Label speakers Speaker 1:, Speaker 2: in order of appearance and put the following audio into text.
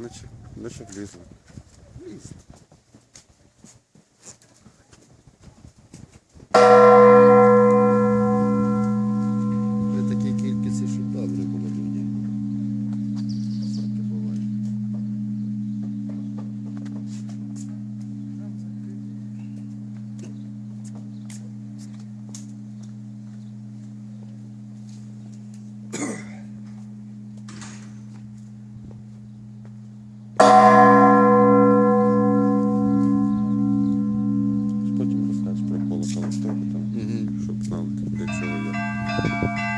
Speaker 1: Наче, наче влізло. Ліст. залишилось трохи
Speaker 2: там,
Speaker 1: чтобы знал для чего. я.